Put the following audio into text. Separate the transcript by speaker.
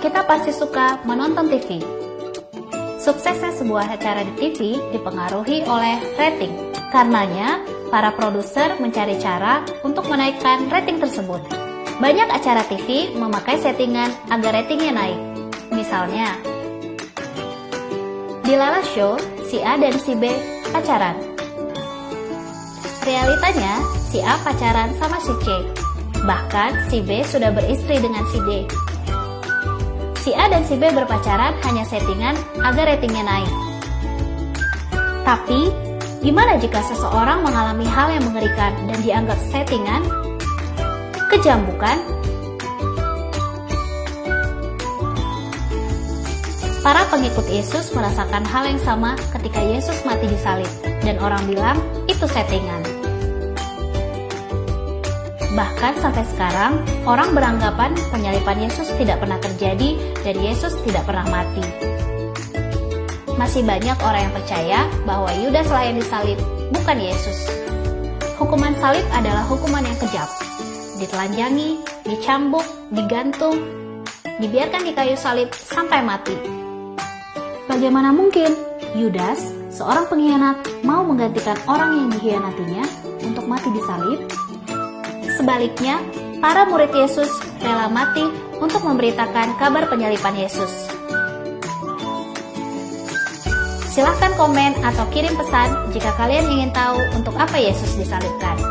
Speaker 1: kita pasti suka menonton TV. Suksesnya sebuah acara di TV dipengaruhi oleh rating. Karenanya, para produser mencari cara untuk menaikkan rating tersebut. Banyak acara TV memakai settingan agar ratingnya naik. Misalnya, di Lala Show, si A dan si B pacaran. Realitanya, si A pacaran sama si C. Bahkan, si B sudah beristri dengan si D. Si A dan si B berpacaran hanya settingan agar ratingnya naik. Tapi, gimana jika seseorang mengalami hal yang mengerikan dan dianggap settingan? Kejam bukan? Para pengikut Yesus merasakan hal yang sama ketika Yesus mati di salib, dan orang bilang itu settingan. Bahkan sampai sekarang, orang beranggapan penyalipan Yesus tidak pernah terjadi dan Yesus tidak pernah mati. Masih banyak orang yang percaya bahwa Yudas lah yang disalib, bukan Yesus. Hukuman salib adalah hukuman yang kejam. Ditelanjangi, dicambuk, digantung, dibiarkan di kayu salib sampai mati. Bagaimana mungkin Yudas, seorang pengkhianat, mau menggantikan orang yang dikhianatinya untuk mati di salib? Sebaliknya, para murid Yesus rela mati untuk memberitakan kabar penyalipan Yesus. Silahkan komen atau kirim pesan jika kalian ingin tahu untuk apa Yesus disalibkan.